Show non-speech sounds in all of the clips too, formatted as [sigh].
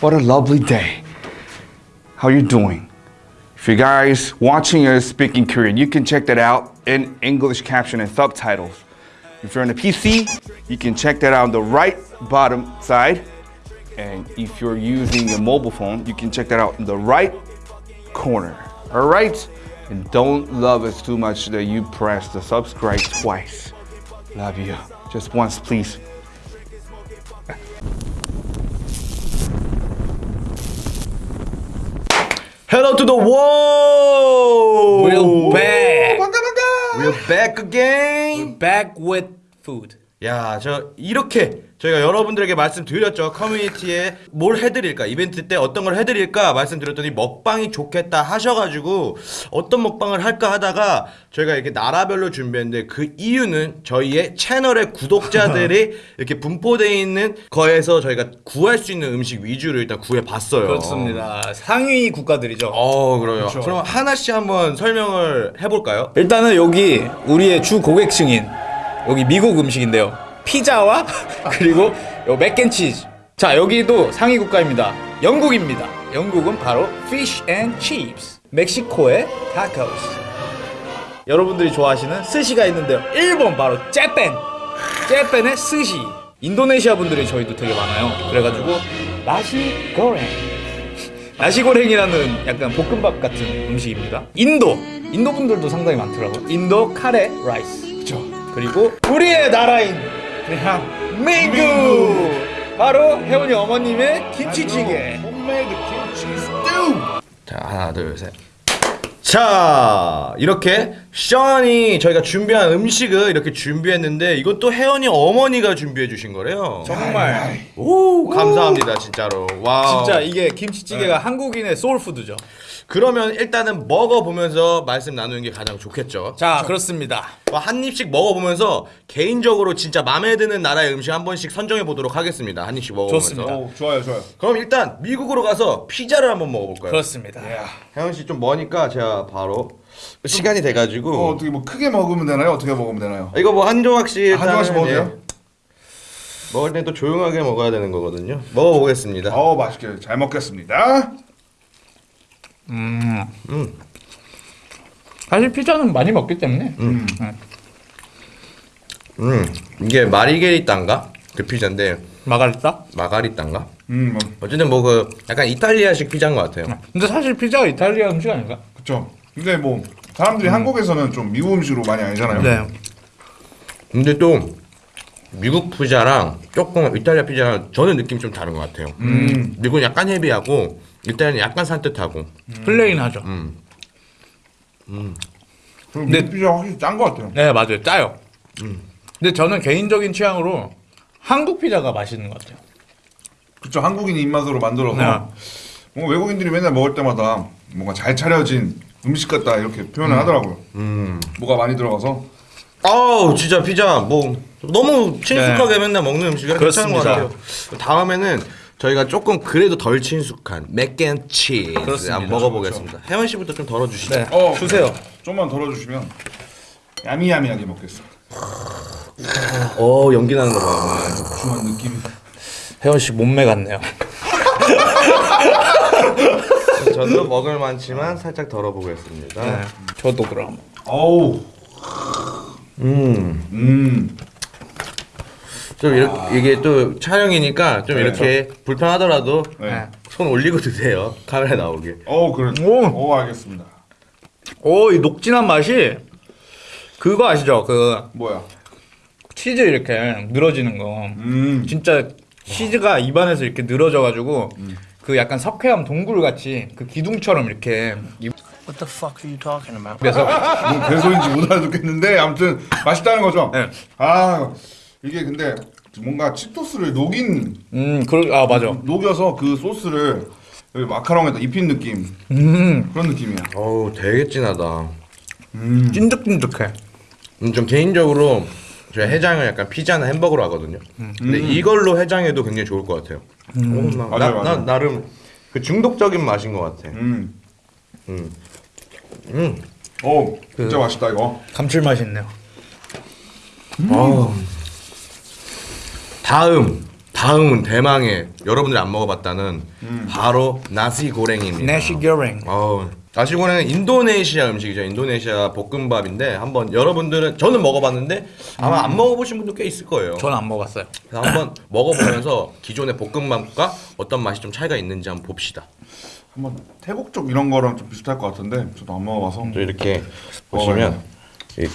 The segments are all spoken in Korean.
What a lovely day. How you doing? If you guys watching us speaking Korean, you can check that out in English caption and subtitles. If you're on a PC, you can check that out on the right bottom side. And if you're using a mobile phone, you can check that out in the right corner. All right? And don't love us too much that you press the subscribe twice. Love you. Just once, please. Hello to the world. We're back. 반가 반가. We're back again. Back with food. 야, 저 이렇게 저희가 여러분들에게 말씀드렸죠. 커뮤니티에 뭘 해드릴까, 이벤트 때 어떤 걸 해드릴까 말씀드렸더니 먹방이 좋겠다 하셔가지고 어떤 먹방을 할까 하다가 저희가 이렇게 나라별로 준비했는데 그 이유는 저희의 채널의 구독자들이 [laughs] 이렇게 분포되어 있는 거에서 저희가 구할 수 있는 음식 위주로 일단 구해봤어요. 그렇습니다. 상위 국가들이죠. 어, 그래요. 그럼 하나씩 한번 설명을 해볼까요? 일단은 여기 우리의 주 고객층인 여기 미국 음식인데요. 피자와 [laughs] 그리고 요 mac and cheese. 자 여기도 상위 국가입니다. 영국입니다. 영국은 바로 fish and chips. 멕시코의 tacos. 여러분들이 좋아하시는 스시가 있는데요. 일본 바로 Japan. Japan의 스시. 인도네시아 분들이 저희도 되게 많아요. 그래가지고 nasi goreng. 나시고랭이라는 약간 볶음밥 같은 음식입니다. 인도, 인도 분들도 상당히 많더라고요. 인도 카레 라이스. 그죠. 그리고 우리의 나라인 대한민국. 바로 혜원이 어머님의 김치찌개. 홈메이드 김치 스튜. 자 하나 둘 셋. 자 이렇게 션이 저희가 준비한 음식을 이렇게 준비했는데 이건 또 혜원이 어머니가 준비해 주신 거래요. 정말 오 감사합니다 진짜로. 와. 진짜 이게 김치찌개가 한국인의 soul food죠. 그러면 일단은 먹어보면서 말씀 나누는 게 가장 좋겠죠. 자 그렇습니다. 뭐한 입씩 먹어보면서 개인적으로 진짜 마음에 드는 나라의 음식 한 번씩 선정해 보도록 하겠습니다. 한 입씩 먹어보면서. 좋습니다. 오, 좋아요, 좋아요. 그럼 일단 미국으로 가서 피자를 한번 먹어볼까요? 그렇습니다. 혜원 씨좀 머니까 제가 바로 시간이 돼가지고 어, 어떻게 뭐 크게 먹으면 되나요? 어떻게 먹으면 되나요? 이거 뭐 한 조각씩 한 조각씩 일단은, 먹어도 돼요? 예, 먹을 땐또 조용하게 먹어야 되는 거거든요. 먹어보겠습니다. 어, 맛있게 잘 먹겠습니다. 사실 피자는 많이 먹기 때문에 음 이게 마리게리따인가 그 피자인데 마가리타. 마가리따인가 음, 뭐, 어쨌든 뭐 그 약간 이탈리아식 피자인 것 같아요. 근데 사실 피자가 이탈리아 음식 아닌가? 그쵸. 근데 뭐 사람들이 한국에서는 좀 미국 음식으로 많이 알잖아요. 네. 근데 또 미국 피자랑 조금 이탈리아 피자랑 저는 느낌이 좀 다른 것 같아요. 음. 미국은 약간 헤비하고 이탈리아는 약간 산뜻하고. plain하죠. 그리고 미국 피자 확실히 짠 것 같아요. 네 맞아요 짜요. 근데 저는 개인적인 취향으로 한국 피자가 맛있는 것 같아요. 그쵸. 한국인 입맛으로 만들어서 네. 뭔가 외국인들이 맨날 먹을 때마다 뭔가 잘 차려진 음식 같다 이렇게 표현을 하더라고요. 음. 뭐가 많이 들어가서 아우 진짜 피자 뭐 너무 친숙하게 맨날 먹는 음식이라 괜찮은 것 네. 그렇습니다. 같아요. 다음에는 저희가 조금 그래도 덜 친숙한 맥앤치즈 그렇습니다. 한번 먹어보겠습니다. 혜원 씨부터 좀 덜어주시죠. 네. 어, 주세요. 좀만 덜어주시면 야미야미하게 먹겠어. 어 연기 나는 거 봐. 중한 느낌. 혜원 씨 몸매 같네요. [laughs] 저도 먹을 만치만 살짝 덜어보겠습니다. 네. 저도 그럼. 어우. 음. 음. 좀 이렇게 이게 또 촬영이니까 좀 네. 이렇게 불편하더라도 네. 손 올리고 드세요. 카메라 나오게. 어 그래. 오. 오 알겠습니다. 오, 이 녹진한 맛이 그거 아시죠? 그 뭐야? 치즈 이렇게 늘어지는 거. 음. 진짜 치즈가 입안에서 이렇게 늘어져가지고 그 약간 석회암 동굴 같이 그 기둥처럼 이렇게 What the fuck are you talking about? 입에서 뭔 개소인지 못 알아듣겠는데 아무튼 맛있다는 거죠. 네. 아 이게 근데 뭔가 치토스를 녹인 음, 그, 아 맞아. 녹여서 그 소스를 여기 마카롱에다 입힌 느낌 음, 그런 느낌이야. 어우 되게 진하다. 찐득찐득해. 음, 좀 개인적으로 제가 해장을 약간 피자나 햄버거로 하거든요. 근데 이걸로 해장해도 굉장히 좋을 것 같아요. 오, 나, 맞아요, 나, 맞아요. 나 나름 그 중독적인 맛인 것 같아. 음. 음. 음. 오 진짜 맛있다 이거. 감칠맛이 있네요. 어우. 다음 다음은 대망의 여러분들이 안 먹어봤다는 바로 나시 고랭입니다. 내시 겨랭. 어, 나시 고랭은 인도네시아 음식이죠. 인도네시아 볶음밥인데 한번 여러분들은 저는 먹어봤는데 아마 안 먹어보신 분도 꽤 있을 거예요. 저는 안 먹었어요. 그래서 한번 [coughs] 먹어보면서 기존의 볶음밥과 어떤 맛이 좀 차이가 있는지 한번 봅시다. 한번 태국 쪽 이런 거랑 좀 비슷할 것 같은데 저도 안 먹어봐서. 또 이렇게 보시면 이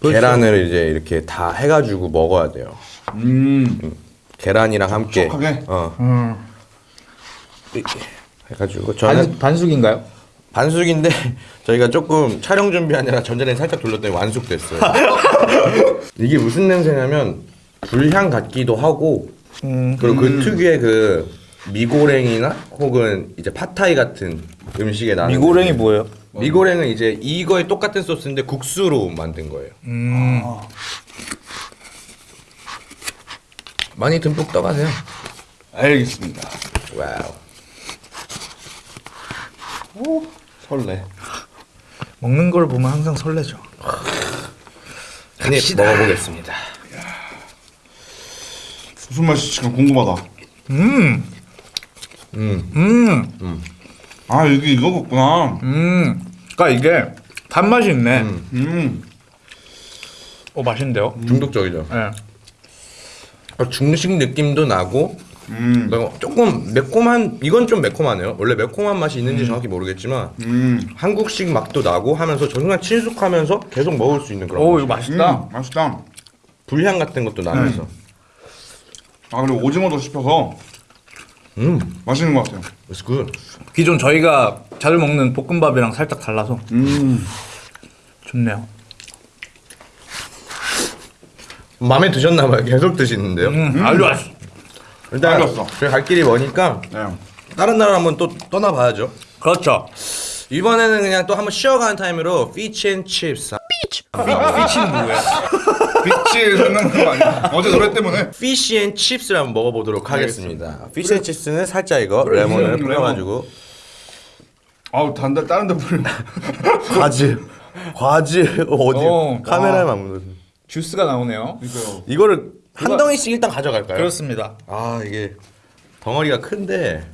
계란을 이제 이렇게 다 해가지고 먹어야 돼요. 음. 계란이랑 함께 촉촉하게? 어 이렇게 해가지고 저는 반, 반숙인가요? 반숙인데 [laughs] 저희가 조금 촬영 준비하느라 전자레인지 살짝 돌렸더니 완숙됐어요. [laughs] 이게 무슨 냄새냐면 불향 같기도 하고 그리고 그 특유의 그 미고랭이나 혹은 이제 팟타이 같은 음식에 나는 미고랭이 뭐예요? 미고랭은 이제 이거에 똑같은 소스인데 국수로 만든 거예요. 음. 많이 듬뿍 떠가세요. 알겠습니다. wow. 설레. 먹는 걸 보면 항상 설레죠. 한입 먹어보겠습니다. 무슨 맛이 지금 궁금하다. 음. 음. 음. 아 이게 이거겠구나. 음. 그러니까 이게 단맛이 있네. 음. 어 맛있는데요? 중독적이죠. 네. 어, 중식 느낌도 나고 음. 그리고 조금 매콤한 이건 좀 매콤하네요. 원래 매콤한 맛이 있는지 정확히 모르겠지만 음. 한국식 맛도 나고 하면서 정말 친숙하면서 계속 먹을 수 있는 그런 오 맛. 이거 맛있다. 음. 맛있다. 불향 같은 것도 나면서 아 그리고 오징어도 씹혀서 음, 맛있는 것 같아요. it's good. 기존 저희가 자주 먹는 볶음밥이랑 살짝 달라서 음. 좋네요. 마음에 드셨나 봐요. 계속 드시는데요. 음. 아주 맛있어. 일단 알겠어. 저희 갈 길이 머니까 네. 다른 나라 한번 또 떠나봐야죠. 그렇죠. 이번에는 그냥 또 한번 쉬어가는 타임으로 peach and chips. peach는 뭐예요? peach 생각나는 거 아니야? 어제 노래 때문에. fish and chips를 한번 먹어보도록 하겠습니다. fish and chips는 살짝 이거 레몬을 레몬. 뿌려가지고 아우 단데 다른 데 뿌려. 과즙, 과즙 어디 오, 카메라에 맞는 주스가 나오네요. 이거요. 이거를 한 덩이씩 일단 가져갈까요? 그렇습니다. 아 이게 덩어리가 큰데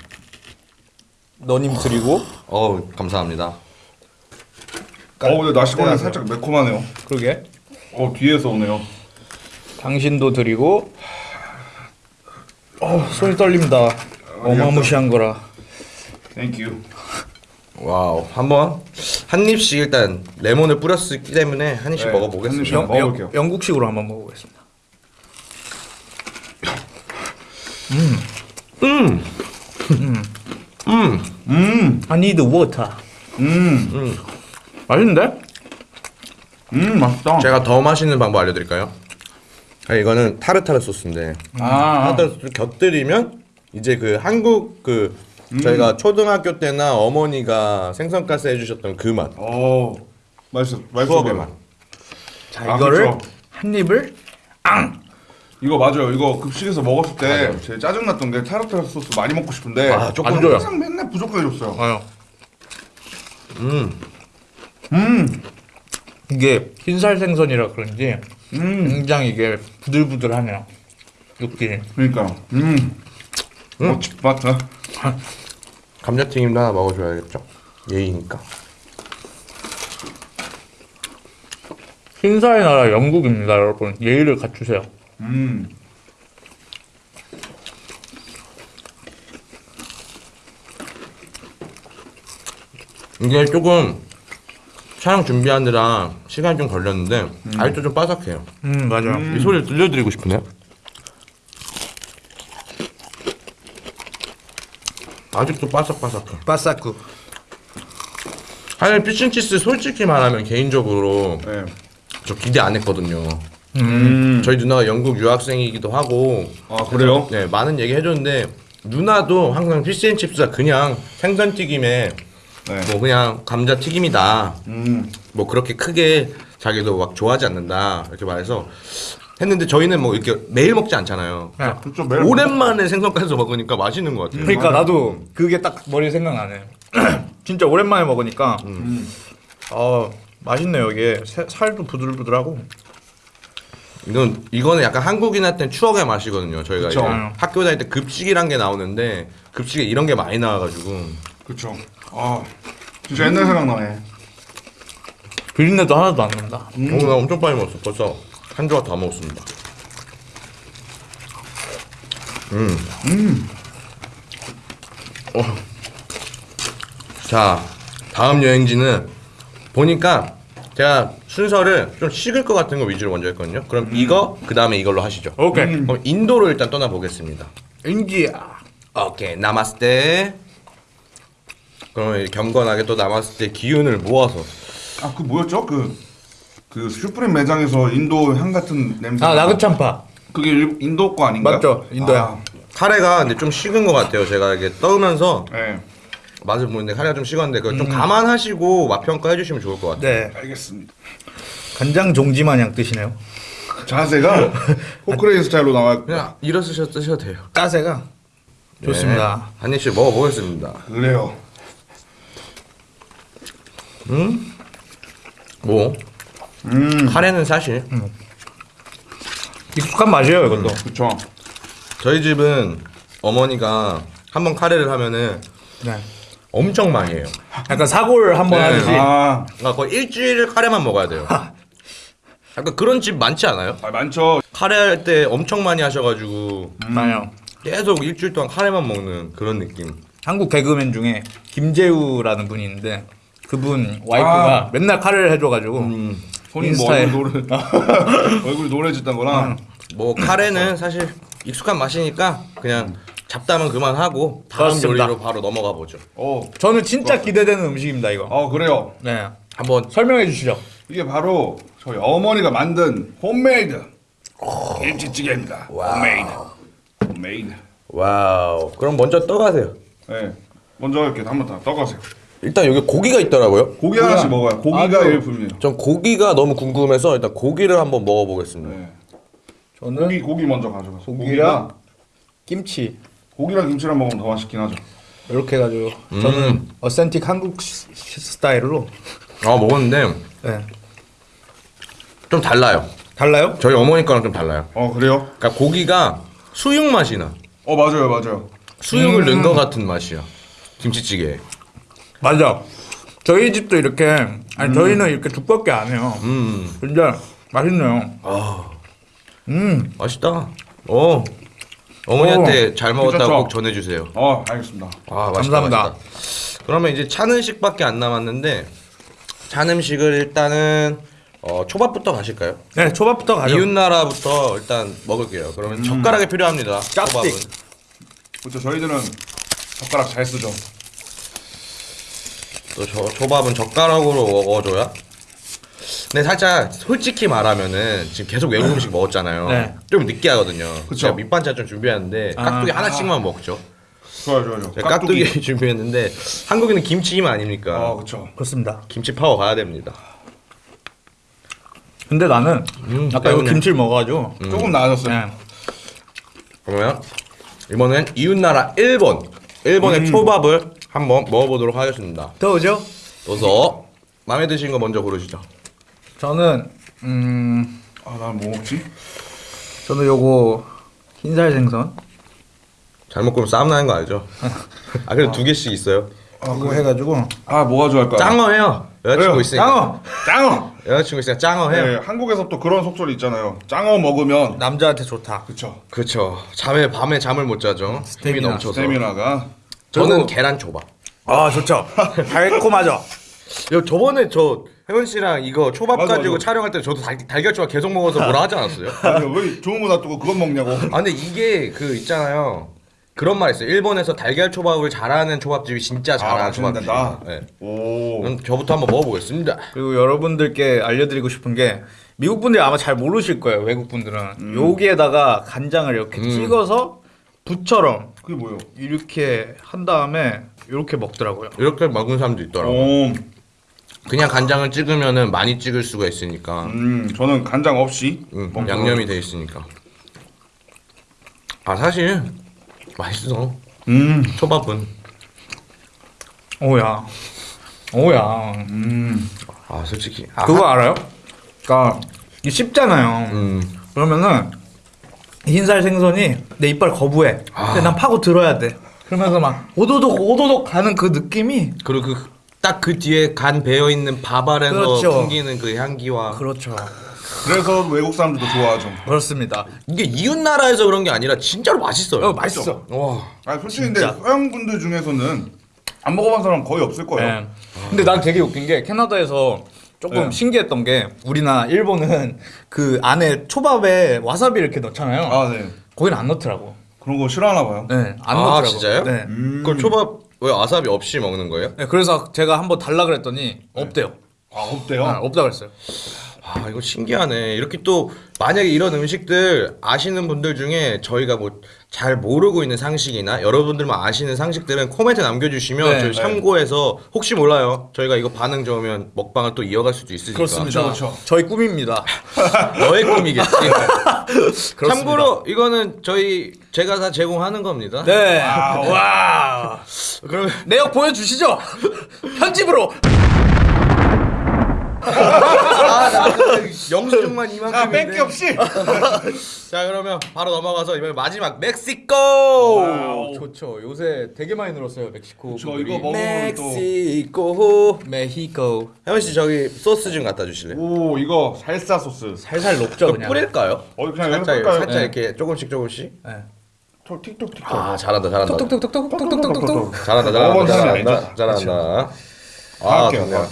너님 드리고 어 감사합니다. 어 근데 나시고랭은 살짝 매콤하네요. 그러게 어 뒤에서 오네요. 당신도 드리고 어 손이 떨립니다. 어마무시한 거라. thank you. wow 한번 한 입씩 일단 레몬을 뿌렸기 때문에 한 입씩 네, 먹어보겠습니다. 한 입씩. 먹어볼게요. 영국식으로 한번 먹어보겠습니다. 음, 음, 음. I need water. 음. 맛있는데? 음 맛있다. 제가 더 맛있는 방법 알려드릴까요? 아, 이거는 타르타르 소스인데 아. 타르타르 소스를 곁들이면 이제 그 한국 그 음. 저희가 초등학교 때나 어머니가 생선가스 해주셨던 그 맛. 어. 맛있어. 맛있어. 보여. 맛. 자 아, 이거를 그렇죠. 한 입을 이거 맞아요. 이거 급식에서 먹었을 때 제일 짜증났던 게 타르타르 소스 많이 먹고 싶은데 아, 조금 안 줘요. 항상 맨날 부족해졌어요. 아요. 음, 음. 이게 흰살 생선이라 그런지 음. 굉장히 이게 부들부들하네요. 육질이. 그러니까. 음. 어, 맞다. [laughs] 감자튀김도 하나 먹어줘야겠죠. 예의니까. 흰살의 나라 영국입니다, 여러분. 예의를 갖추세요. 음. 이게 조금 촬영 준비하느라 시간이 좀 걸렸는데 아직도 좀 바삭해요. 음 맞아요. 이 소리를 들려드리고 싶으네요. 아직도 바삭바삭해. 바사쿠. 사실 피쉬치스 솔직히 말하면 개인적으로 네. 저 기대 안 했거든요. 음. 저희 누나가 영국 유학생이기도 하고 아 그래요? 네 많은 얘기 해줬는데 누나도 항상 피쉬앤칩스가 그냥 생선 튀김에 네. 뭐 그냥 감자 튀김이다 음. 뭐 그렇게 크게 자기도 막 좋아하지 않는다 이렇게 말해서 했는데 저희는 뭐 이렇게 매일 먹지 않잖아요. 그렇죠. 매일 오랜만에 생선가스 먹으니까 맛있는 것 같아요. 그러니까 나도 그게 딱 머리에 생각나네. [clears throat] 진짜 오랜만에 먹으니까 어 맛있네요 이게 새- 살도 부들부들하고 이건 이거는 약간 한국인한테는 추억의 맛이거든요. 저희가 그쵸. 이제 학교 다닐 때 급식이란 게 나오는데 급식에 이런 게 많이 나와가지고 그쵸. 아 진짜 옛날 생각나네. 비린내도 하나도 안 난다. 오늘 나 엄청 빨리 먹었어. 벌써 한 조각 다 먹었습니다. 음. 어. 자, 다음 여행지는 보니까 제가 순서를 좀 식을 것 같은 거 위주로 먼저 했거든요. 그럼 이거 그 다음에 이걸로 하시죠. 오케이. 그럼 인도로 일단 떠나 보겠습니다. 인디아. 오케이, 나마스테. 그러면 경건하게 또 나마스테 기운을 모아서 아 그 뭐였죠? 그. 그 슈프림 매장에서 인도 향 같은 냄새. 아 나그참파. 그게 일- 인도 거 아닌가요? 맞죠, 인도야. 아, 카레가 근데 좀 식은 것 같아요. 제가 이게 떠면서 네. 맛을 보는데 카레가 좀 식었는데 그거 좀 감안하시고 맛 평가해 주시면 좋을 것 같아요. 네. 알겠습니다. 간장 종지 마냥 뜨시네요. 자세가 [laughs] 포크레인 스타일로 나와. 그냥 일어서셔 드셔도 돼요. 짜세가 좋습니다. 네. 한 입씩 먹어보겠습니다. 그래요. 뭐 음. 카레는 사실 익숙한 맛이에요 이것도. 그쵸. 저희 집은 어머니가 한번 카레를 하면은 네. 엄청 많이 해요. 약간 사골 한번 네. 하듯이. 아, 그러니까 거의 일주일 카레만 먹어야 돼요. [laughs] 약간 그런 집 많지 않아요? 아 많죠. 카레 할 때 엄청 많이 하셔가지고 맞아요. 계속 일주일 동안 카레만 먹는 그런 느낌. 한국 개그맨 중에 김재우라는 분이 있는데 그분 와이프가 맨날 카레를 해줘가지고 음. 손이 뭐 인스타에. 얼굴 노래 얼굴이 노래졌단 거랑 뭐 카레는 사실 익숙한 맛이니까 그냥 잡담은 그만하고 다음 그렇습니다. 요리로 바로 넘어가 보죠. 어, 저는 진짜 기대되는 음식입니다 이거. 어 그래요. 네. 한번 설명해 주시죠. 이게 바로 저희 어머니가 만든 홈메이드 김치찌개입니다. 홈메이드. homemade. wow. 그럼 먼저 떠가세요. 네. 먼저 이렇게 한번 다 떠가세요. 일단 여기 고기가 있더라고요. 고기 하나씩 먹어요. 고기가 아주- 일품이에요. 전 고기가 너무 궁금해서 일단 고기를 한번 먹어보겠습니다. 네. 저는 고기 고기 먼저 가져가세요. 고기랑 김치 고기랑 김치랑 먹으면 더 맛있긴 하죠. 이렇게 해가지고 저는 authentic 한국 시- 시- 스타일로 아 먹었는데 네. 좀 달라요. 달라요? 저희 어머니 거랑 좀 달라요. 어 그래요? 그러니까 고기가 수육 맛이 나. 어 맞아요 맞아요. 수육을 넣은 것 같은 맛이야. 김치찌개. 맞아. 저희 집도 이렇게 아니 저희는 이렇게 두껍게 안 해요. 음. 근데 맛있네요. 음 맛있다. 어. 어머니한테 어, 잘 먹었다고 괜찮죠? 꼭 전해주세요. 어 알겠습니다. 아 맛있다 감사합니다. 맛있다. 그러면 이제 찬 음식밖에 안 남았는데 찬 음식을 일단은 어, 초밥부터 가실까요? 네 초밥부터 가죠. 이웃 나라부터 일단 먹을게요. 그러면 젓가락이 필요합니다. 초밥은. 그렇죠. 저희들은 젓가락 잘 쓰죠. 또 저, 초밥은 젓가락으로 먹어줘야. 근데 살짝 솔직히 말하면은 지금 계속 외국 음식 먹었잖아요. 네. 좀 느끼하거든요. 그쵸. 제가 밑반찬 좀 준비하는데 아. 깍두기 하나씩만 먹죠. 좋아요 좋아요. 좋아요. 제가 깍두기, [laughs] 준비했는데 한국인은 김치기만 아닙니까? 어 그렇죠. 그렇습니다. 김치 파워 가야 됩니다. 근데 나는 음, 아까 이거 때문에. 김치를 먹어가지고 조금 나아졌어요. 네. 그러면 이번엔 이웃나라 일본 일본의 초밥을 한번 먹어보도록 하겠습니다. 더 오죠? 그래서 마음에 드신 거 먼저 고르시죠. 저는 음 아난 뭐 먹지? 저는 요거 흰살 생선 잘못 고르면 싸움 나는 거 알죠? [laughs] 아 그래도 두 개씩 있어요. 그거 해가지고 아 뭐가 좋아할까요? 짱어 해요. 여자친구 그래요. 있으니까. 짱어 짱어. 여자친구 있으니까 짱어 해요. 네, 한국에서 또 그런 속설이 있잖아요. 짱어 먹으면 남자한테 좋다. 그쵸. 그렇죠. 잠에 밤에 잠을 못 자죠. 넘쳐서. 스테미나가 저는 계란 초밥. 아 좋죠. [laughs] 달콤하죠. 야, 저번에 저 혜원 씨랑 이거 초밥 맞아, 가지고 맞아. 촬영할 때 저도 달, 달걀 초밥 계속 먹어서 뭐라 하지 않았어요? [laughs] 아니 왜 좋은 거 놔두고 그건 먹냐고. 아 근데 이게 그 있잖아요. 그런 말 있어요. 일본에서 달걀 초밥을 잘하는 초밥집이 진짜 잘하는 아. 잘한다. 네. 오. 그럼 저부터 한번 먹어보겠습니다. 그리고 여러분들께 알려드리고 싶은 게 미국 분들이 아마 잘 모르실 거예요. 외국 분들은 여기에다가 간장을 이렇게 음. 찍어서 부처럼 그게 뭐예요? 이렇게 한 다음에 이렇게 먹더라고요. 이렇게 먹은 사람도 있더라고. 오. 그냥 간장을 찍으면은 많이 찍을 수가 있으니까. 음 저는 간장 없이 음, 먹는 양념이 돼 있으니까. 아 사실 맛있어. 음. 초밥은. 오야, 오야. 음. 아 솔직히. 아, 그거 알아요? 그러니까 이게 쉽잖아요. 음. 그러면은 흰살 생선이 내 이빨 거부해. 근데 난 파고 들어야 돼. 그러면서 막 오도독 오도독 가는 그 느낌이 그리고 그 딱 그 뒤에 간 배어 있는 밥 아래서 그렇죠. 풍기는 그 향기와 그렇죠. 그래서 외국 사람들도 좋아하죠. 그렇습니다. 이게 이웃 나라에서 그런 게 아니라 진짜로 맛있어요. 어, 맛있어. 와. 아 솔직히 근데 서양 분들 중에서는 안 먹어본 사람 거의 없을 거예요. 네. 근데 난 되게 웃긴 게 캐나다에서 조금 네. 신기했던 게 우리나 일본은 [laughs] 그 안에 초밥에 와사비 이렇게 넣잖아요. 아 네. 거기는 안 넣더라고. 그런 거 싫어하나 봐요. 네, 안 아, 넣더라고. 진짜요? 네. 그걸 초밥 왜 아사비 없이 먹는 거예요? 네, 그래서 제가 한번 달라 그랬더니 없대요. 아 없대요. 아, 없다 그랬어요. 아 이거 신기하네. 이렇게 또 만약에 이런 음식들 아시는 분들 중에 저희가 뭐 잘 모르고 있는 상식이나 여러분들만 아시는 상식들은 코멘트 남겨주시면 네, 저희 네. 참고해서 혹시 몰라요. 저희가 이거 반응 좋으면 먹방을 또 이어갈 수도 있으니까. 그렇습니다. 그렇죠. 저희 꿈입니다. [laughs] 너의 꿈이겠지. [laughs] 그렇습니다. 참고로 이거는 저희 제가 다 제공하는 겁니다. 네. 와. [laughs] 그럼 내역 보여주시죠. 편집으로. 영수증만 이만큼인데. 아 뺄게 없이. [laughs] 자 그러면 바로 넘어가서 이번 마지막 멕시코. wow, 좋죠. 요새 되게 많이 늘었어요 멕시코. 저. 이거 먹으면 또. 멕시코. 멕시코. 혜원 씨 저기 소스 좀 갖다 주실래요? 오 이거 살사 소스. 살살 녹죠 그냥. 뿌릴까요? 어 그냥 살짝 볼까요? 살짝 네. 이렇게 조금씩 조금씩. 네. 톡 틱톡 틱톡. 아 잘한다 잘한다. 톡톡톡톡톡톡톡톡톡. 잘한다 잘한다 사람이 잘한다. 잘한다. 아. 좋네요.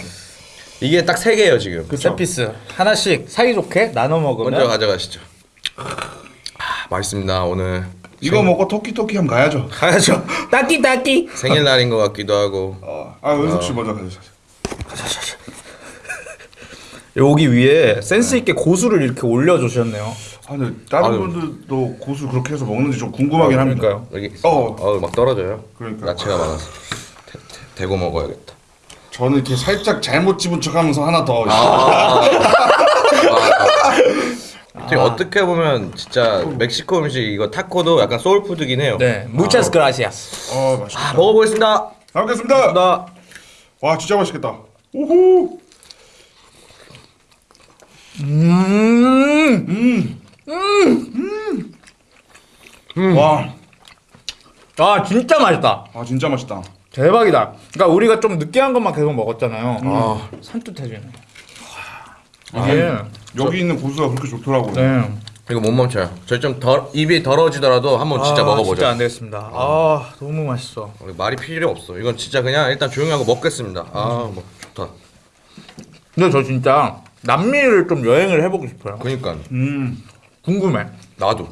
이게 딱 세 개예요 지금. 세 piece 하나씩 사이좋게 나눠 먹으면 먼저 가져가시죠. 아, 맛있습니다 오늘. 이거 먹고 토끼토끼 하면 가야죠. [laughs] 가야죠. 따끼 따끼. 생일날인 것 같기도 하고. 어. 아 은석 씨 먼저 가주세요. [laughs] 여기 위에 센스 있게 고수를 이렇게 올려 주셨네요. 아 근데 다른 아유. 분들도 고수 그렇게 해서 먹는지 좀 궁금하긴 합니다. 그러니까요. 여기 어. 어막 떨어져요. 그러니까. 야채가 많아서 대, 대, 대고 먹어야겠다. 저는 이렇게 살짝 잘못 집은 척하면서 하나 더. 되게 어떻게 보면 진짜 멕시코 음식 이거 타코도 약간 소울푸드긴 해요. 네, muchas gracias. 어 맛있다. 아, 먹어보겠습니다. 잘 먹겠습니다. 나와 진짜 맛있겠다. 오호. 음. 와. 아 진짜 맛있다. 아 진짜 맛있다. 대박이다. 그러니까 우리가 좀 느끼한 것만 계속 먹었잖아요. 아, 산뜻해지네. 이게 여기 있는 고수가 그렇게 좋더라고요. 네. 이거 못 멈춰요. 저희 좀 덜, 입이 더러워지더라도 한번 진짜 아, 먹어보죠. 진짜 안 되겠습니다. 아 너무 맛있어. 말이 필요 없어. 이건 진짜 그냥 일단 조용히 하고 먹겠습니다. 아, 뭐 좋다. 근데 저 진짜 남미를 좀 여행을 해보고 싶어요. 그니까 음. 궁금해. 나도.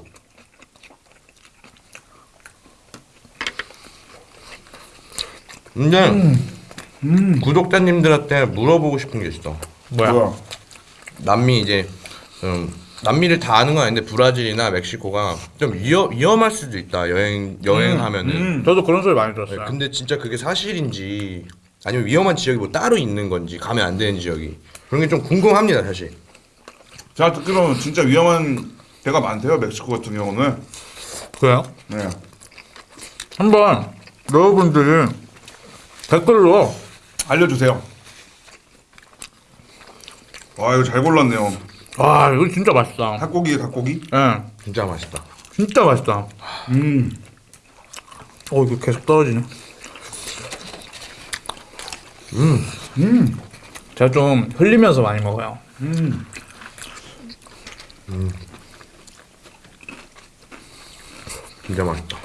근데 구독자님들한테 물어보고 싶은 게 있어. 뭐야? 뭐야? 남미 이제 음, 남미를 다 아는 건 아닌데 브라질이나 멕시코가 좀 위험 위험할 수도 있다 여행 여행하면은. 음. 저도 그런 소리 많이 들었어요. 근데 진짜 그게 사실인지 아니면 위험한 지역이 뭐 따로 있는 건지 가면 안 되는 지역이 그런 게 좀 궁금합니다 사실. 제가 듣기로는 진짜 위험한 데가 많대요. 멕시코 같은 경우는. 그래요? 네. 한번 여러분들이 댓글로 알려주세요. 와 이거 잘 골랐네요. 와 이거 진짜 맛있다. 닭고기 닭고기. 예, 진짜 맛있다. 진짜 맛있다. 음. 어 이거 계속 떨어지네. 음, 음. 제가 좀 흘리면서 많이 먹어요. 진짜 맛있다.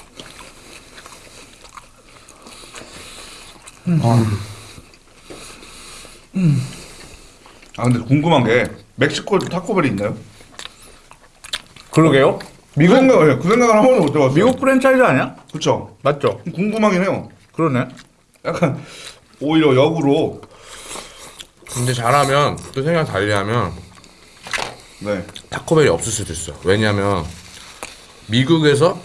아 근데 궁금한 게 멕시코에도 타코벨이 있나요? 그러게요? 미국 생각, 예, 그 생각을 한 번도 못 해봤어요. 미국 프랜차이즈 아니야? 그쵸? 맞죠? 궁금하긴 해요. 그러네. 약간 오히려 역으로 근데 잘하면 또 생각 달리하면 네. 타코벨이 없을 수도 있어. 왜냐면 미국에서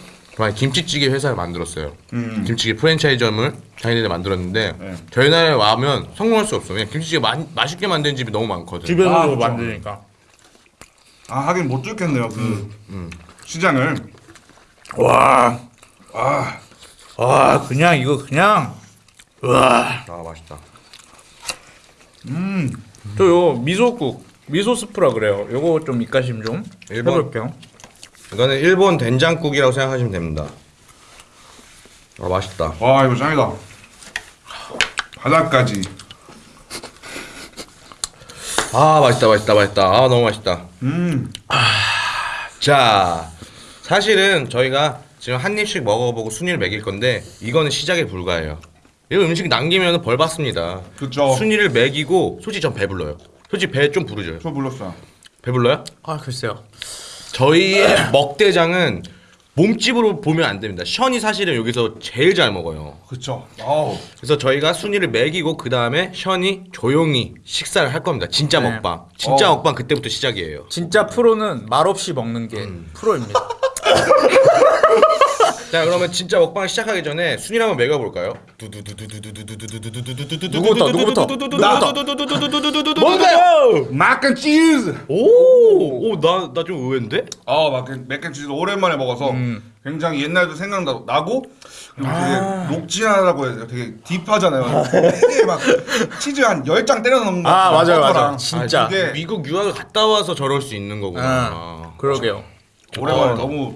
김치찌개 회사를 만들었어요. 음. 김치찌개 프랜차이즈점을 자기네들 만들었는데 네. 저희 나라에 와면 성공할 수 없어. 그냥 김치찌개 마, 맛있게 만드는 집이 너무 많거든. 집에서도 아, 그렇죠. 만드니까. 아 하긴 못 뚫겠네요 그 음. 시장을. 와, 아와 그냥 이거 그냥 와. 아 맛있다. 음. 저요 미소국 미소 스프라 그래요. 요거 좀 입가심 좀? 해볼게요. 이거는 일본 된장국이라고 생각하시면 됩니다. 아 맛있다. 와 이거 짱이다. 바닥까지. 아 맛있다 맛있다 맛있다. 아 너무 맛있다. 음. 자 사실은 저희가 지금 한 입씩 먹어보고 순위를 매길 건데 이거는 시작에 불과해요. 이 음식 남기면 벌 받습니다. 그쵸. 순위를 매기고 솔직히 전 배불러요. 솔직히 배 좀 부르죠. 저 불렀어요. 배불러요? 아 글쎄요. 저희의 먹대장은 몸집으로 보면 안 됩니다. 션이 사실은 여기서 제일 잘 먹어요. 그쵸. 아우. 그래서 저희가 순위를 매기고 그 다음에 션이 조용히 식사를 할 겁니다. 진짜 네. 먹방. 진짜 어. 먹방 그때부터 시작이에요. 진짜 프로는 말 없이 먹는 게 프로입니다. [laughs] 자 그러면 진짜 먹방 시작하기 전에 순위를 한번 매겨볼까요? 누구부터? 누구부터? 뭔가요? mac cheese. 오오나나 좀 의외인데? 아 마크 mac and cheese 오랜만에 먹어서 굉장히 옛날도 생각나고 그리고 되게 녹진하다고 해야 돼요. 되게 deep하잖아요. 되게 막 치즈 한 10장 때려 넣는 거. 아, 맞아요, 버터랑. 맞아요. 진짜. 아, 그게 미국 유학을 갔다 와서 저럴 수 있는 거구나. 아, 그러게요. 오랜만에 어. 너무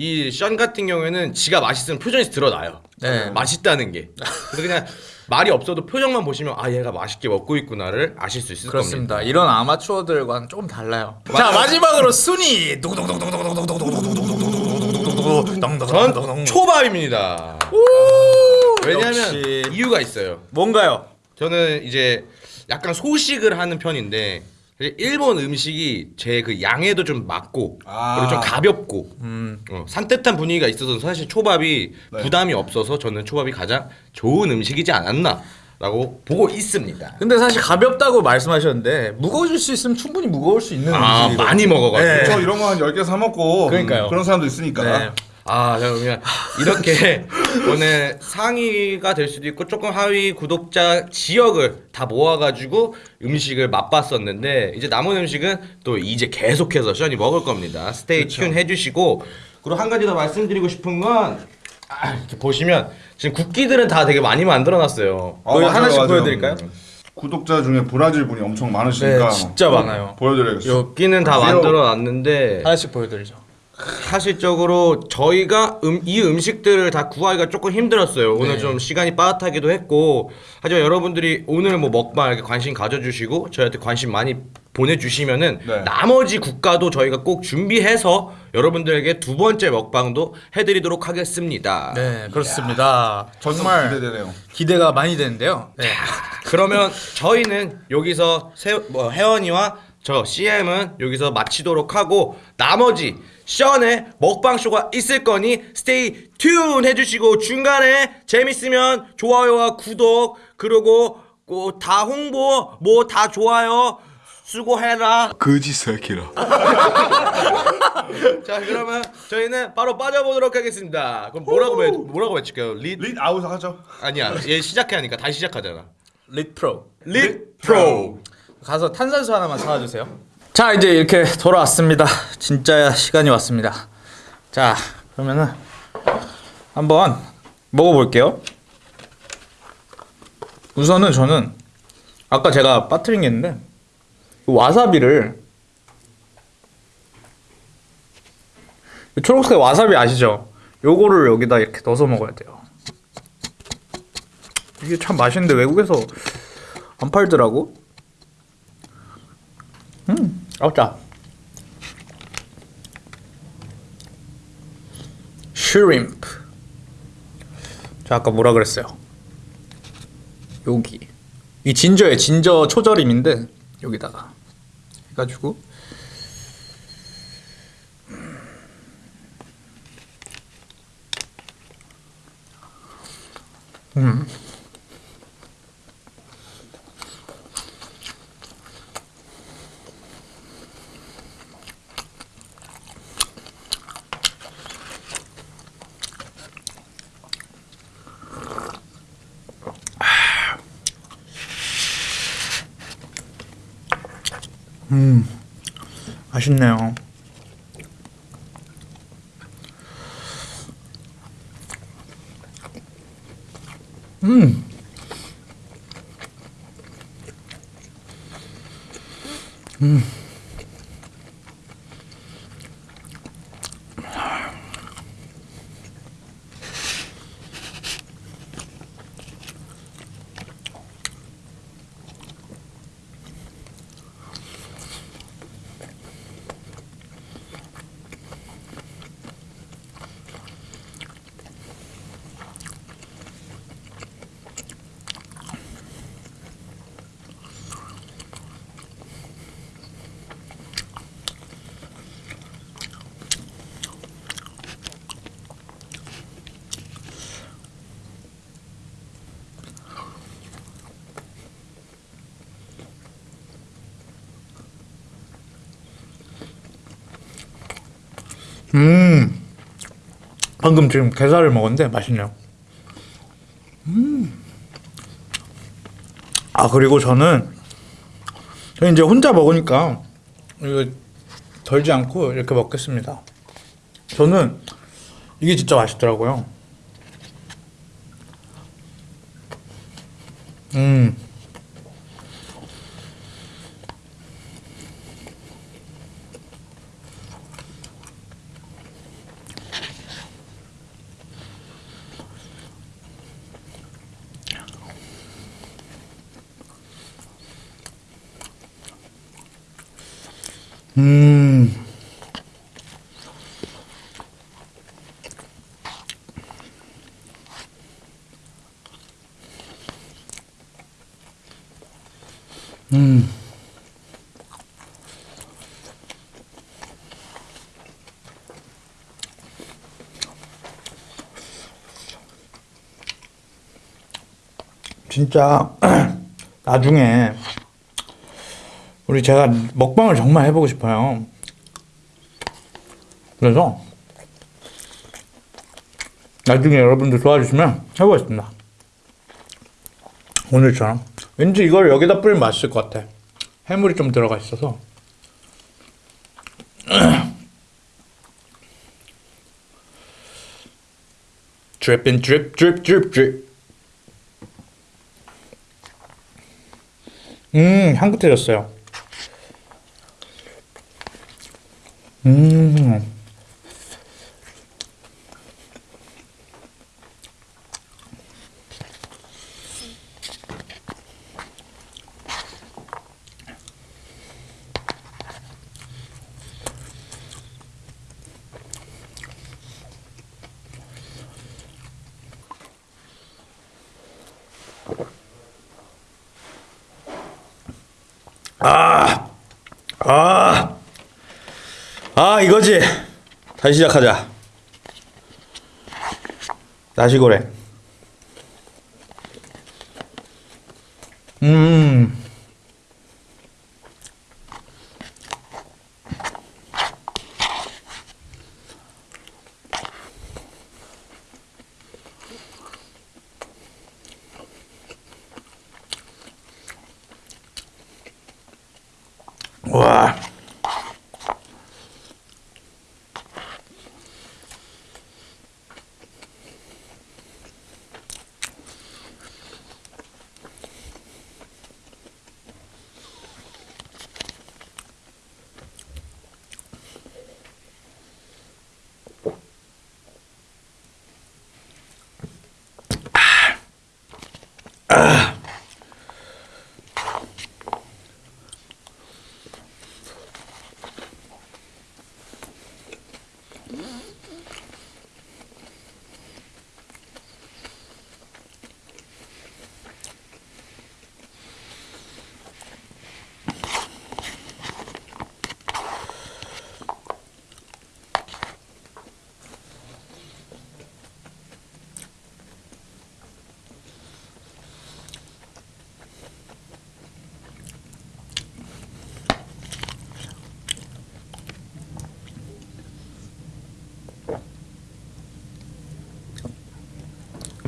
이 션 같은 경우에는 지가 맛있으면 표정에서 드러나요. 네. 맛있다는 게. 그래서 그냥 말이 없어도 표정만 보시면 아 얘가 맛있게 먹고 있구나를 아실 수 있을 그렇습니다. 겁니다. 이런 아마추어들과는 조금 달라요. 자 마지막으로 순위. 전 초밥입니다. 왜냐하면. 이유가 있어요. 뭔가요? 저는 이제 약간 소식을 하는 편인데 일본 음식이 제 그 양에도 좀 맞고 아. 그리고 좀 가볍고 음. 어, 산뜻한 분위기가 있어서 사실 초밥이 네. 부담이 없어서 저는 초밥이 가장 좋은 음식이지 않았나 라고 보고 있습니다. 근데 사실 가볍다고 말씀하셨는데 무거워질 수 있으면 충분히 무거울 수 있는 아 음식이거든요. 많이 먹어가지고 네. 저 이런 거 한 10개 사 먹고 그러니까요. 그런 사람도 있으니까. 네. 아, 자, 그러면 이렇게 [laughs] 오늘 상위가 될 수도 있고 조금 하위 구독자 지역을 다 모아가지고 음식을 맛봤었는데 이제 남은 음식은 또 이제 계속해서 션이 먹을 겁니다. 스테이 튠 해주시고 그리고 한 가지 더 말씀드리고 싶은 건 아, 이렇게 보시면 지금 국기들은 다 되게 많이 만들어놨어요. 아, 그거 맞아요, 하나씩 맞아요. 보여드릴까요? 구독자 중에 브라질 분이 엄청 많으시니까 네, 진짜 뭐 많아요. 보여드려야겠어요. 국기는 다 보세요. 만들어놨는데 하나씩 보여드리죠. 사실적으로 저희가 음, 이 음식들을 다 구하기가 조금 힘들었어요. 오늘 네. 좀 시간이 빠듯하기도 했고 하지만 여러분들이 오늘 뭐 먹방 이렇게 관심 가져주시고 저희한테 관심 많이 보내주시면은 네. 나머지 국가도 저희가 꼭 준비해서 여러분들에게 두 번째 먹방도 해드리도록 하겠습니다. 네 그렇습니다. 정말 기대되네요. 기대가 많이 되는데요. 네. 그러면 저희는 여기서 세, 뭐 혜원이와 저 CM은 여기서 마치도록 하고 나머지 션의 먹방 쇼가 있을 거니 스테이 튠 해주시고 중간에 재밌으면 좋아요와 구독 그리고 뭐다 홍보 뭐 다 좋아요 수고해라 거지 새끼라. [laughs] 자 그러면 저희는 바로 빠져보도록 하겠습니다 그럼 뭐라고 외, 뭐라고 외칠까요 릿 릿 아웃 하죠. 아니야 얘 시작해 하니까 다시 시작하잖아 릿 프로. 릿 프로 가서 탄산수 하나만 사와 주세요. 자 이제 이렇게 돌아왔습니다. 진짜 시간이 왔습니다. 자 그러면은 한번 먹어볼게요. 우선은 저는 아까 제가 빠뜨린 게 있는데 이 와사비를 이 초록색 와사비 아시죠? 요거를 여기다 이렇게 넣어서 먹어야 돼요. 이게 참 맛있는데 외국에서 안 팔더라고. 음, 아짜. 슈림프. 저 아까 뭐라 그랬어요? 여기. 이 진저에 진저 초절임인데 여기다가 해가지고 맛있네요. 음. 방금 지금 게살을 먹었는데 맛있네요. 음. 아 그리고 저는 저 이제 혼자 먹으니까 이거 덜지 않고 이렇게 먹겠습니다. 저는 이게 진짜 맛있더라고요. 음. 음. 음. 진짜 [clears throat] 나중에 우리 제가 먹방을 정말 해보고 싶어요. 그래서 나중에 여러분들 도와주시면 해보겠습니다. 오늘처럼 왠지 이걸 여기다 뿌리면 맛있을 것 같아. 해물이 좀 들어가 있어서. dripping drip drip drip drip. 음 향긋해졌어요. 음. 아, 아 이거지. 다시 시작하자. 나시고랭. 음. 와.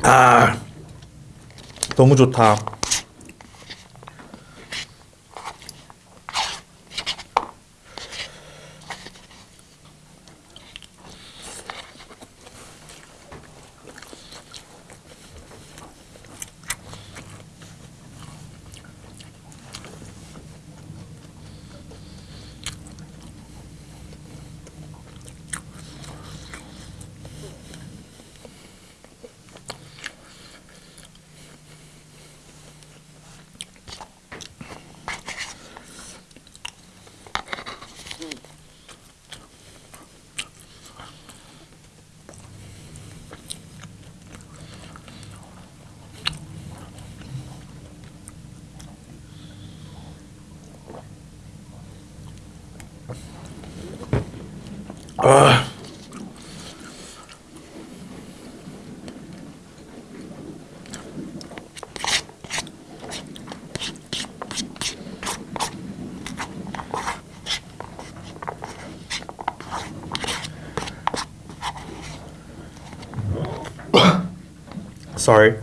아. 너무 좋다. Sorry.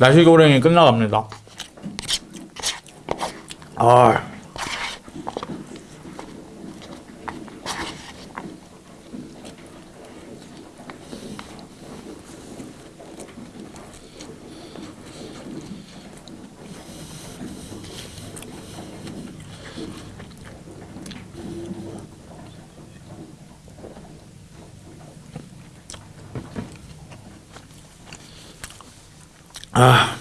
나시고랭이 끝나갑니다. 아. 아.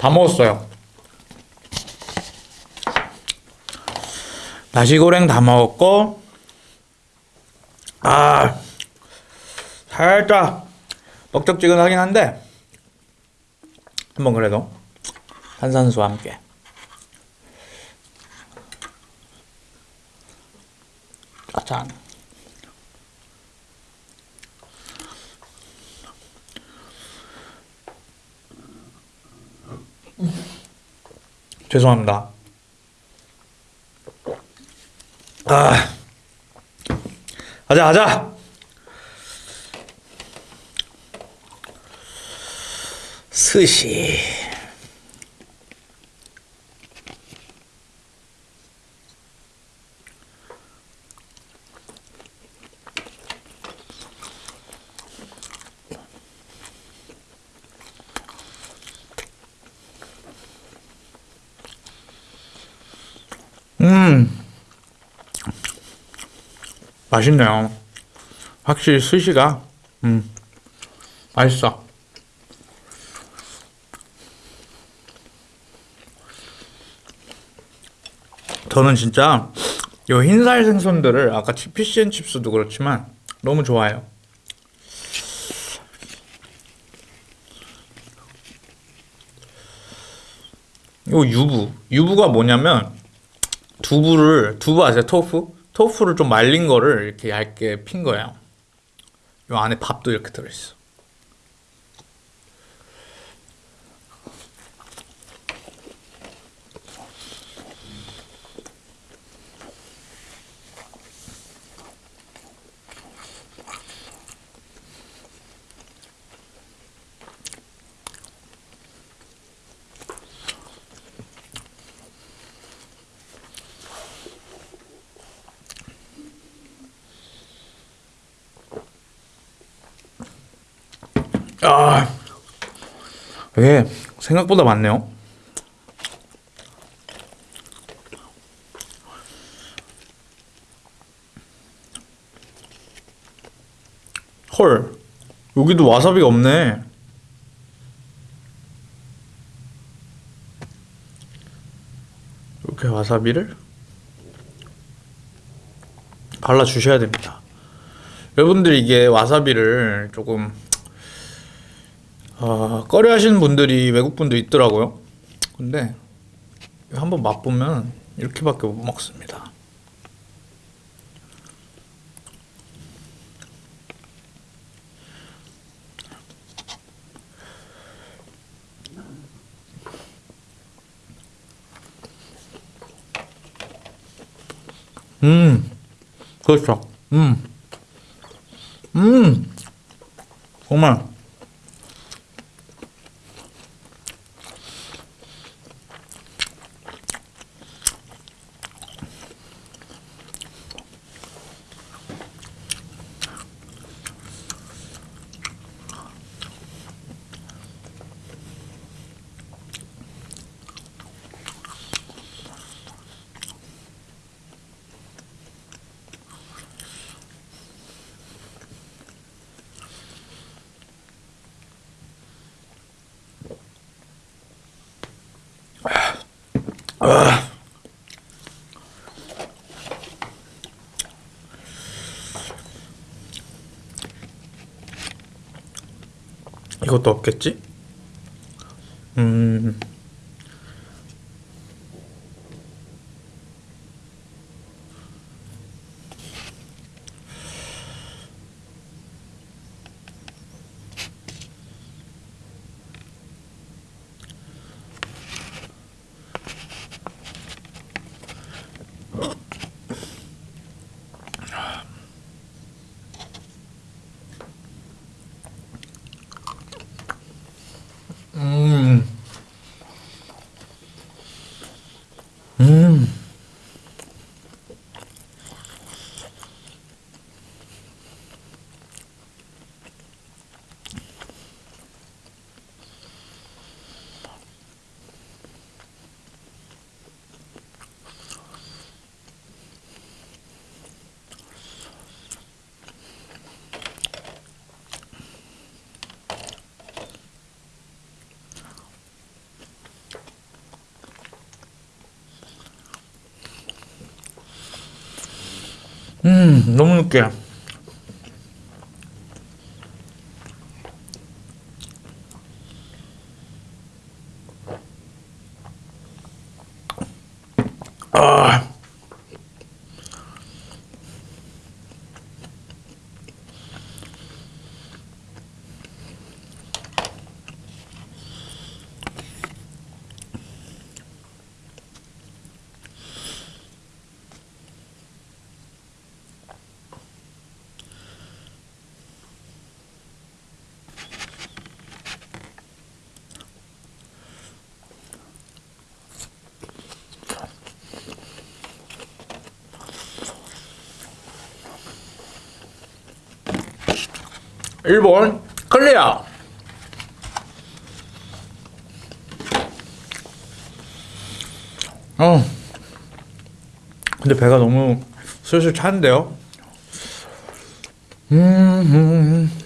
다 먹었어요. 나시고랭 다 먹었고, 아, 살짝 먹적지근하긴 한데, 한번 그래도 탄산수와 함께. 짠. 죄송합니다. 아, 가자, 가자. 스시. 음, 맛있네요. 확실히 스시가, 음, 맛있어. 저는 진짜 이 흰살 생선들을 아까 fish and chips도 그렇지만 너무 좋아해요. 요 유부, 유부가 뭐냐면 두부를 두부 아세요? 토fu? 토fu를 좀 말린 거를 이렇게 얇게 핀 거예요. 요 안에 밥도 이렇게 들어있어. 아, 이게 생각보다 많네요. 헐, 여기도 와사비가 없네. 이렇게 와사비를 발라 주셔야 됩니다. 여러분들 이게 와사비를 조금 아, 꺼려 하시는 분들이 외국 분도 있더라고요. 근데 한번 맛보면 이렇게밖에 못 먹습니다. 음, 그렇죠. 음, 음, 정말 이것도 없겠지? 음. 음. 음. 음, 너무 느끼해. 일본 클리어. 어. 근데 배가 너무 슬슬 차는데요? 음, 음. 음.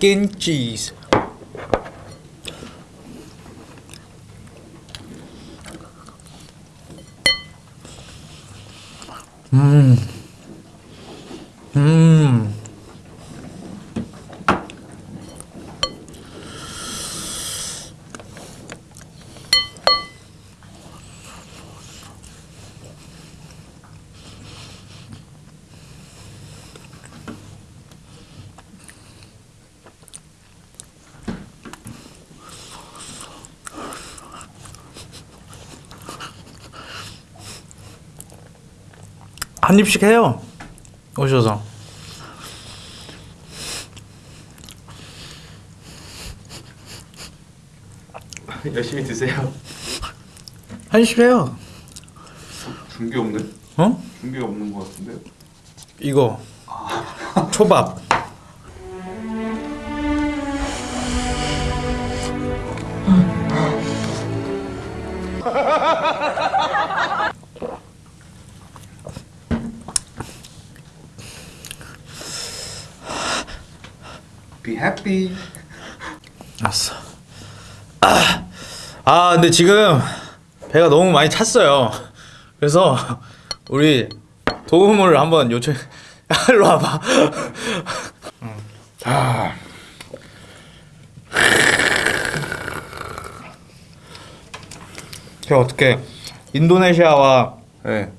맥앤치 한 입씩 해요. 오셔서. 열심히 드세요. 한 입씩 해요. 준비 없네. 어? 준비가 없는 것 같은데. 이거 초밥. [laughs] Be happy. 알았어. 아, 아 근데 지금 배가 너무 많이 찼어요. 그래서 우리 도움을 한번 요청. [laughs] 일로 와봐. 아. 제가 어떻게 인도네시아와 네.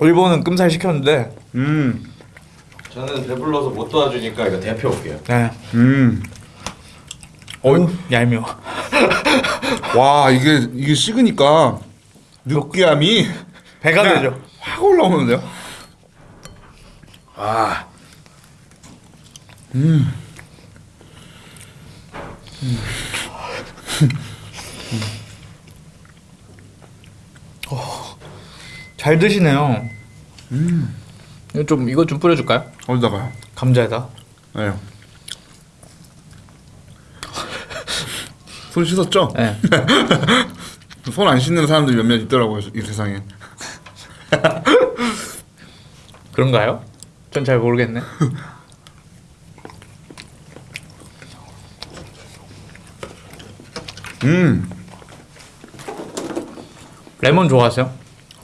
일본은 끔살 시켰는데, 음. 저는 배불러서 못 도와주니까 이거 대표 올게요. 네, 음. 어우 얄미워. [laughs] 와 이게 이게 식으니까 느끼함이 배가 그냥 되죠. 확 올라오는데요. 아. 음. 잘 드시네요. 이거 좀 이거 좀 뿌려줄까요? 어디다가요? 감자에다. 네. 손 씻었죠? 네. [laughs] 손 안 씻는 사람들이 몇몇 있더라고요 이 세상에. [laughs] 그런가요? 전 잘 모르겠네. [laughs] 음, 레몬 좋아하세요?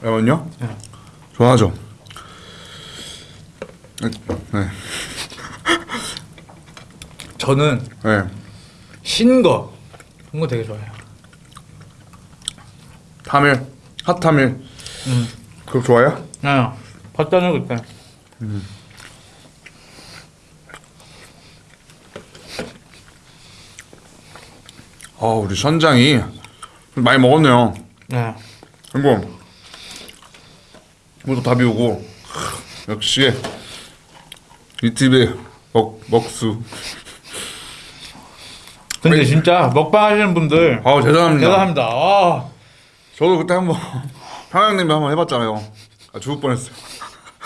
레몬요? 네. 좋아하죠. 네, 네. 저는 네. 신 거. 그런 거 되게 좋아해요. 타밀, 핫타밀. 음. 그거 좋아요? 네. 봤잖아요 그때. 아, 우리 선장이 많이 먹었네요. 네. 그리고 모두 다 비우고 역시 이 집의 먹 먹수. 근데 진짜 먹방 하시는 분들 아 대단합니다. 대단합니다. 아, 저도 그때 한번 평양냉면 한번 해봤잖아요. 아 죽을 뻔했어요.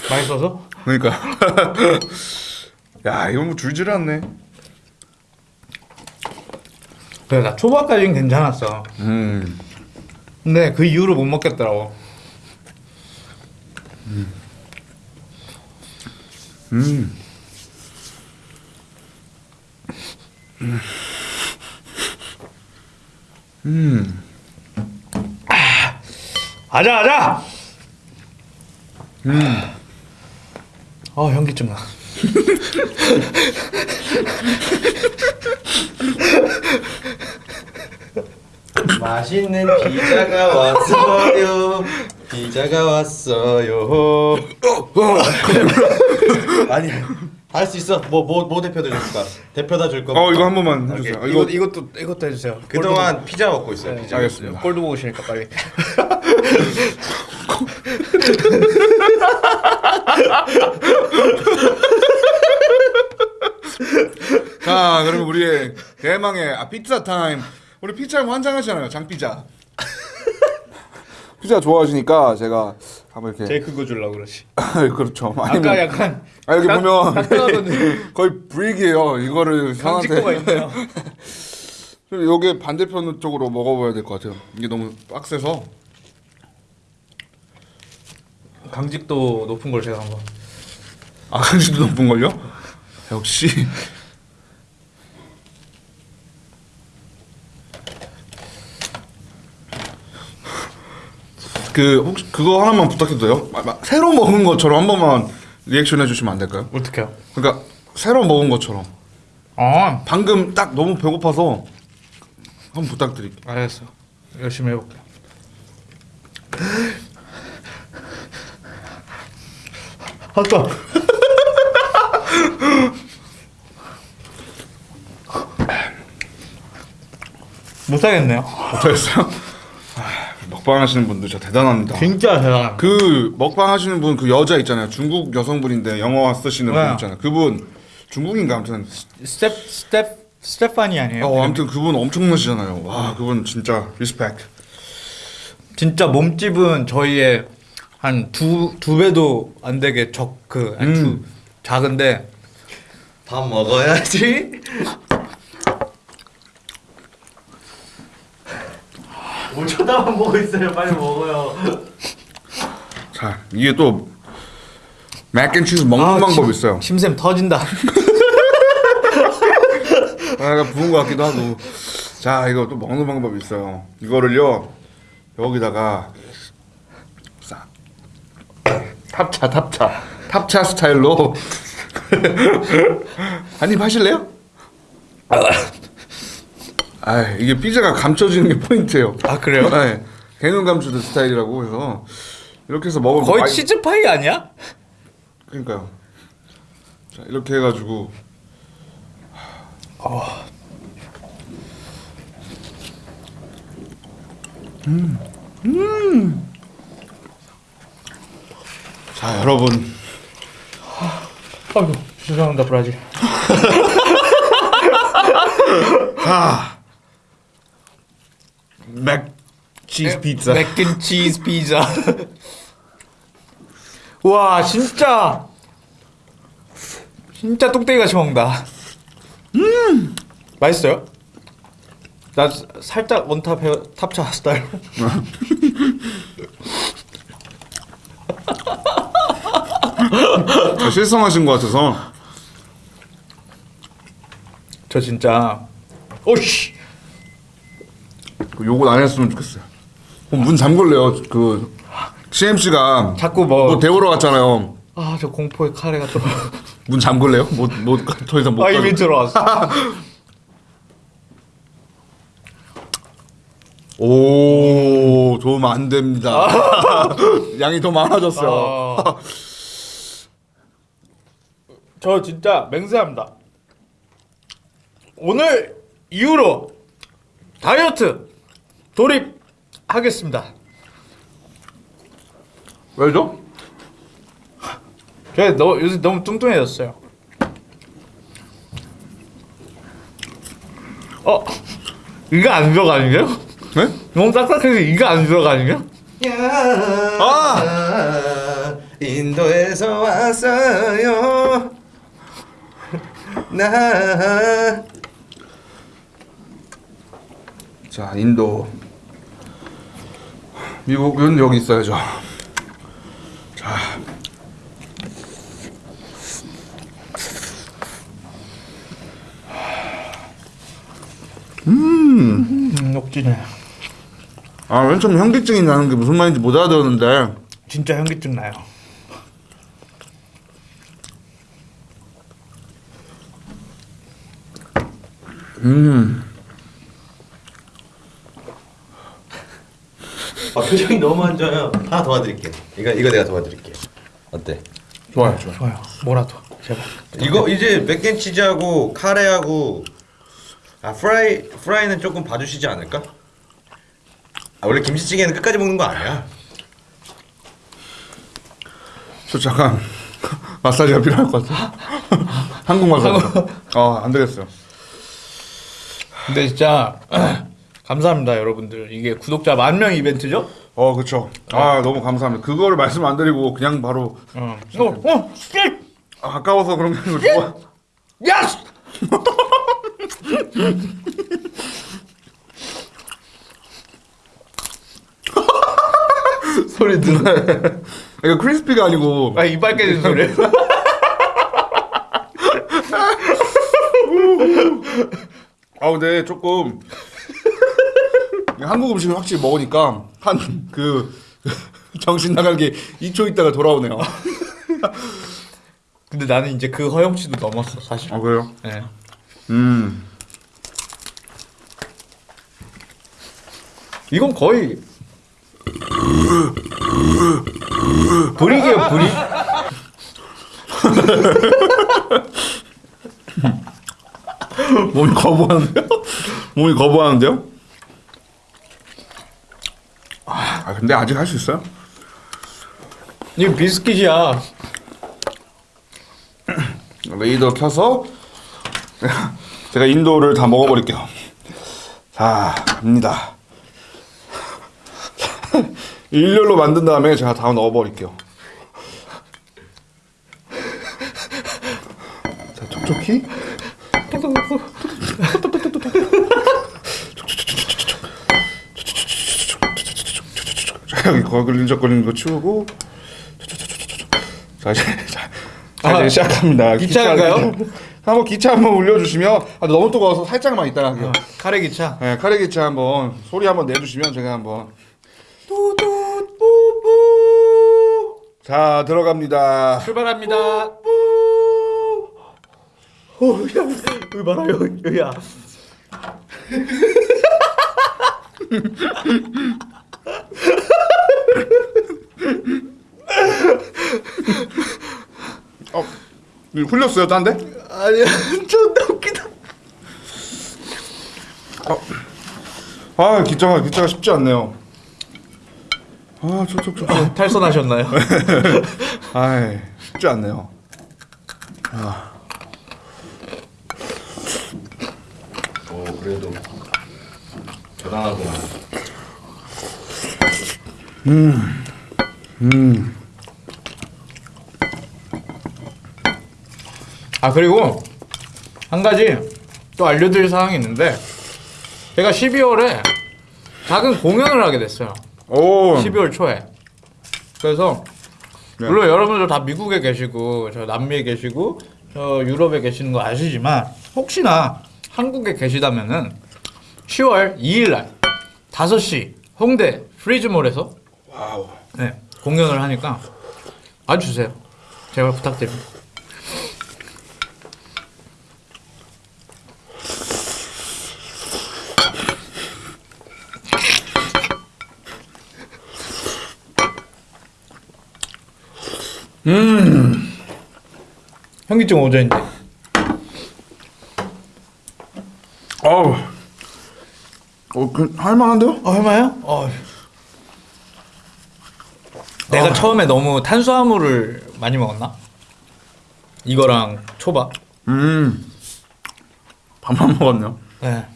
맛있어서? 그러니까 [laughs] 야 이건 뭐 줄질 않네. 그래 나 초밥까지는 괜찮았어. 음. 근데 그 이후로 못 먹겠더라고. 음. 음. 아자 아자. 음. 어 현기증 나. 맛있는 피자가 왔어요. 피자가 왔어요. 아니 할 수 있어. 뭐 뭐 뭐 대표다 줄까? 대표 다 줄 거. 어 이거 한 번만 해주세요. 아, 이거 이거 이것도 이것도 해주세요. 그동안 피자 먹고 있어요. 피자. 알겠습니다. 보고 싶으니까 빨리. [laughs] 자 그러면 우리의 대망의 아, 피자 타임. 우리 피자 환장하시잖아요. 장피자. 피자 좋아하시니까 제가 한번 이렇게 제일 큰거 주려고 그러지. [laughs] 그렇죠. 아까 약간 아 여기 딱- 보면 딱. [laughs] 거의 브릭이에요. 이거를 있네요. [laughs] 여기 반대편 쪽으로 먹어봐야 될 것 같아요. 이게 너무 빡세서. 강직도 높은 걸 제가 한번. 아 강심도 높은 걸요? 역시. 그 혹시 그거 하나만 부탁해도 돼요? 마- 마- 새로 먹은 것처럼 한 번만 리액션 해주시면 안 될까요? 어떻게요? 그러니까 새로 먹은 것처럼 아 방금 딱 너무 배고파서 한번 부탁드릴게요. 알겠어. 열심히 해볼게. 아까 [laughs] 못하겠네요. 어떠셨어요? 아, 먹방 하시는 분들 진짜 대단합니다. 진짜 대단. 그 먹방 하시는 분 그 여자 있잖아요. 중국 여성분인데 영어 쓰시는 분 네. 있잖아요. 그분 중국인가 아무튼 스텝 스텝 스테파니 아니에요? 어 아무튼 그분 엄청나시잖아요. 와 그분 진짜 respect. 진짜 몸집은 저희의 한 두 두 배도 안 되게 적그 음. 작은데 밥 먹어야지. [laughs] 뭘 쳐다만 보고 있어요. 빨리 먹어요. 자 이게 또 맥앤치즈 먹는 아, 방법 침- 있어요. 침샘 터진다. 아, 약간 부은 것 같기도 하고. 자 이거 또 먹는 방법이 있어요. 이거를요 여기다가 싹 탑차 탑차 탑차 스타일로 [laughs] 한 입 하실래요? 아 이게 피자가 감춰지는 게 포인트예요. 아 그래요? 네, 개눈 감추듯 스타일이라고 해서 이렇게 해서 먹으면 거의 많이- 치즈 파이 아니야? 그러니까요. 자 이렇게 해가지고 자 여러분 아이고 죄송합니다 브라질. 자, [laughs] 맥 치즈 피자. 맥앤치즈 피자. [laughs] 와 진짜 진짜 뚝배기 같이 먹는다. 음 맛있어요? 나 사- 살짝 원탑 해 탑차 스타일. [laughs] 실성하신 것 같아서. 저 진짜 오씨 욕을 안 했으면 좋겠어요. 그럼 문 잠글래요. 그 CMC가 자꾸 뭐- 뭐 데우러 갔잖아요. 아 저 공포의 카레가 또. [laughs] 문 잠글래요? 못못더 이상 못. 아 이미. 들어왔어. [laughs] 오, 도움 안 됩니다. [laughs] 양이 더 많아졌어요. 아. 저 진짜 맹세합니다. 오늘 이후로 다이어트 돌입하겠습니다. 왜죠? 제가 너, 요새 너무 뚱뚱해졌어요. 어? 이거 안 들어가는데요? 네? 너무 딱딱해서 이거 안 들어가는데요? 아 인도에서 왔어요 나 자, 인도. 미국은 여기 있어야죠. 자, 음, 녹진해. 아, 맨 처음 현기증이 나는 게 무슨 말인지 못 알아들었는데. 진짜 현기증 나요. 아, 표정이 너무 안 좋아요 하나 도와드릴게요 이거 이거 내가 도와드릴게요 어때? 좋아요, 좋아요. 좋아요. 뭐라도 제발. 이거 이제 맥앤치즈하고 카레하고 아 프라이 프라이는 조금 봐주시지 않을까? 아 원래 김치찌개는 끝까지 먹는 거 아니야? 저 잠깐 [laughs] 마사지가 필요할 것 같아. [laughs] 한국 마사지. 아, 안 되겠어요. 근데 진짜 감사합니다 여러분들. 이게 구독자 만 명 이벤트죠? 어, 그쵸. 아, 너무 감사합니다. 그거를 말씀 안 드리고 그냥 바로 어. 어, 어, 씨! 아, 아까워서 그런 게 아니고 좋아. 야스! [laughs] 소리 드네. 이거 크리스피가 아니고 아 이빨 깨진 소리. 아 근데 조금 한국 음식을 확실히 먹으니까 한 그 [laughs] 정신 나간 게 2초 있다가 돌아오네요. [laughs] 근데 나는 이제 그 허용치도 넘었어 사실. 아 그래요? 네. 음. 이건 거의 불이게요 불이. [laughs] 몸이 거부하는데요? 몸이 거부하는데요? 아 근데 아직 할 수 있어요? 이거 비스킷이야. 레이더 켜서 제가 인도를 다 먹어버릴게요. 자, 갑니다. 일렬로 만든 다음에 제가 다 넣어버릴게요. 자, 촉촉히. 자, 여기 거글린적거리는 거 치우고. 자, 이제, 자, 자, 이제 아, 시작합니다. 기차인가요? 기차, 한번 기차 한번 울려주시면 아, 너무 뜨거워서 살짝만 이따가 할게요. 카레 기차. 네, 카레 기차 한번 소리 한번 내주시면 제가 한번 자 들어갑니다. 출발합니다. 오, 야, 여기 봐라, 여기, 여기야. [laughs] [laughs] 어, 흘렸어요, 딴 데? 아니야, 존나 웃기다. 아, 기차가 기차가 쉽지 않네요. 아, 촉촉촉. 탈선하셨나요? [laughs] 아, 쉽지 않네요. 아. 그래도 대단하구 만. 아 그리고 한 가지 또 알려드릴 사항이 있는데 제가 12월에 작은 공연을 하게 됐어요. 오. 12월 초에. 그래서 네. 물론 여러분들 다 미국에 계시고 저 남미에 계시고 저 유럽에 계시는 거 아시지만 혹시나 한국에 계시다면은 10월 2일 날 5시 홍대 프리즈몰에서 네, 공연을 하니까 와주세요. 제발 부탁드립니다. 현기증 오전인데. 어우. 어, 그, 할만한데요? 어, 얼마요? 어. 내가 처음에 너무 탄수화물을 많이 먹었나? 이거랑 초밥. 음. 밥만 먹었네요. 네.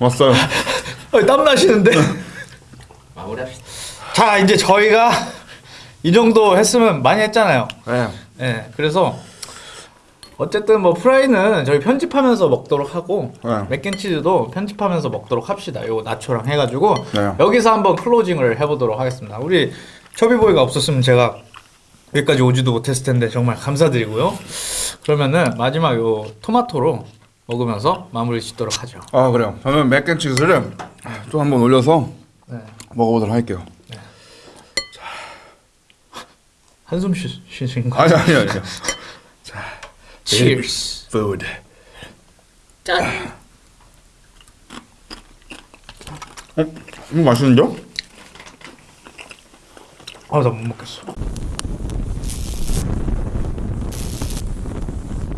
왔어요. [laughs] 어, 땀 나시는데. [laughs] 마무리합시다. 자, 이제 저희가 이 정도 했으면 많이 했잖아요. 네. 네. 그래서 어쨌든 뭐 프라이는 저희 편집하면서 먹도록 하고 네. 맥앤치즈도 편집하면서 먹도록 합시다. 요 나초랑 해가지고 네. 여기서 한번 클로징을 해보도록 하겠습니다. 우리 초비보이가 없었으면 제가 여기까지 오지도 못했을 텐데 정말 감사드리고요. 그러면은 마지막 요 토마토로 먹으면서 마무리 짓도록 하죠. 아, 그래요. 저는 맥앤치즈를 또 한번 올려서 네. 먹어보도록 할게요. 한숨 쉬, 쉬신 거. 아니, 아니, 아니. Cheers. Food. 짠. 어? 이거 맛있는데요? 아, 나 못 먹겠어.